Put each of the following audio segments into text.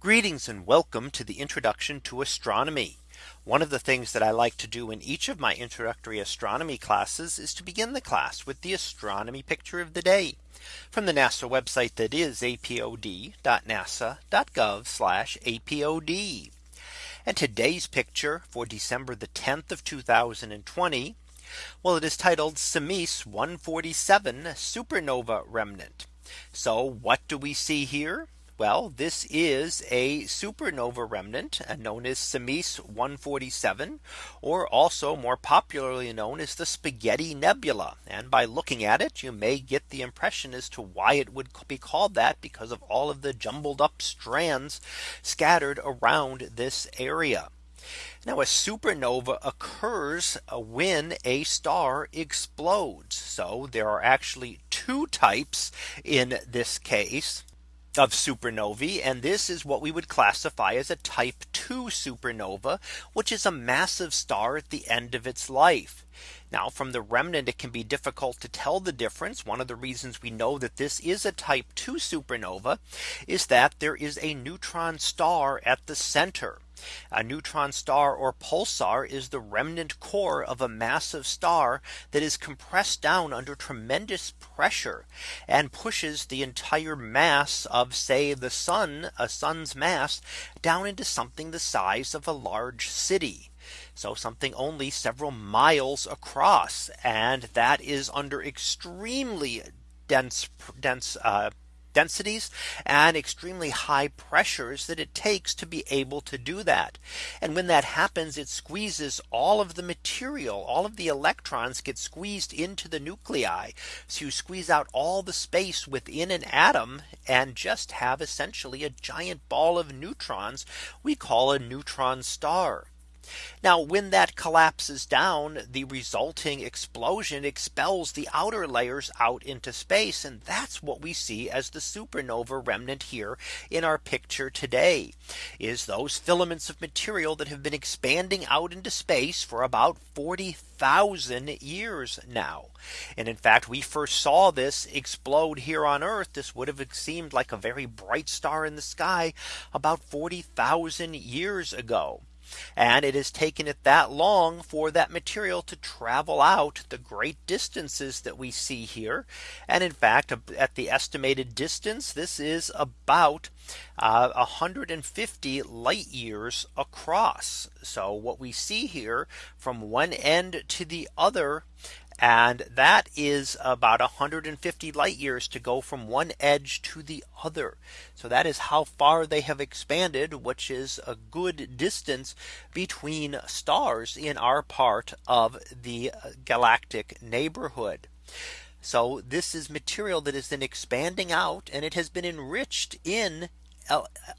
Greetings and welcome to the introduction to astronomy. One of the things that I like to do in each of my introductory astronomy classes is to begin the class with the astronomy picture of the day from the NASA website that is apod.nasa.gov apod. And today's picture for December the 10th of 2020. Well, it is titled Simeis 147 supernova remnant. So what do we see here? Well, this is a supernova remnant uh, known as Simeis 147 or also more popularly known as the Spaghetti Nebula. And by looking at it, you may get the impression as to why it would be called that because of all of the jumbled up strands scattered around this area. Now a supernova occurs uh, when a star explodes. So there are actually two types in this case of supernovae. And this is what we would classify as a type 2 supernova, which is a massive star at the end of its life. Now from the remnant, it can be difficult to tell the difference. One of the reasons we know that this is a type 2 supernova is that there is a neutron star at the center. A neutron star or pulsar is the remnant core of a massive star that is compressed down under tremendous pressure and pushes the entire mass of say the sun a sun's mass down into something the size of a large city. So something only several miles across and that is under extremely dense dense uh, densities and extremely high pressures that it takes to be able to do that. And when that happens, it squeezes all of the material, all of the electrons get squeezed into the nuclei. So you squeeze out all the space within an atom and just have essentially a giant ball of neutrons we call a neutron star. Now when that collapses down the resulting explosion expels the outer layers out into space and that's what we see as the supernova remnant here in our picture today is those filaments of material that have been expanding out into space for about 40,000 years now. And in fact, we first saw this explode here on Earth. This would have seemed like a very bright star in the sky about 40,000 years ago. And it has taken it that long for that material to travel out the great distances that we see here. And in fact, at the estimated distance, this is about uh, 150 light years across. So what we see here from one end to the other and that is about 150 light years to go from one edge to the other. So that is how far they have expanded, which is a good distance between stars in our part of the uh, galactic neighborhood. So this is material that is then expanding out and it has been enriched in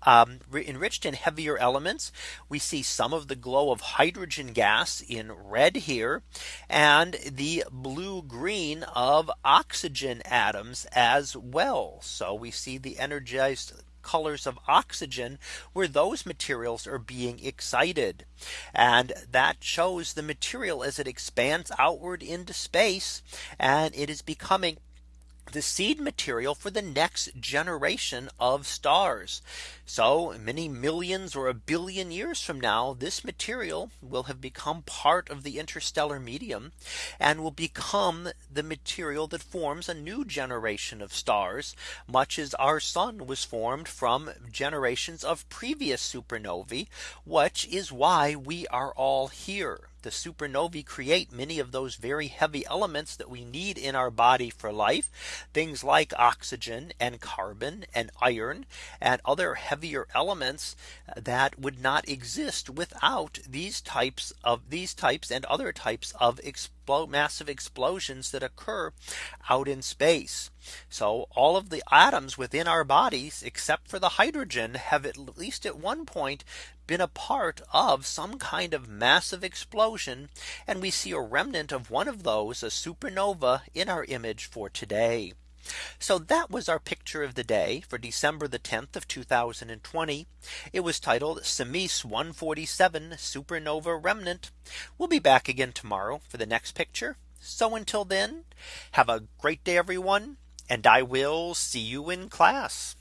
um, enriched in heavier elements. We see some of the glow of hydrogen gas in red here and the blue green of oxygen atoms as well. So we see the energized colors of oxygen where those materials are being excited. And that shows the material as it expands outward into space and it is becoming the seed material for the next generation of stars. So many millions or a billion years from now, this material will have become part of the interstellar medium and will become the material that forms a new generation of stars, much as our sun was formed from generations of previous supernovae, which is why we are all here the supernovae create many of those very heavy elements that we need in our body for life. Things like oxygen and carbon and iron and other heavier elements that would not exist without these types of these types and other types of massive explosions that occur out in space. So all of the atoms within our bodies, except for the hydrogen, have at least at one point been a part of some kind of massive explosion. And we see a remnant of one of those a supernova in our image for today. So that was our picture of the day for December the 10th of 2020. It was titled Simeis 147 supernova remnant. We'll be back again tomorrow for the next picture. So until then, have a great day, everyone. And I will see you in class.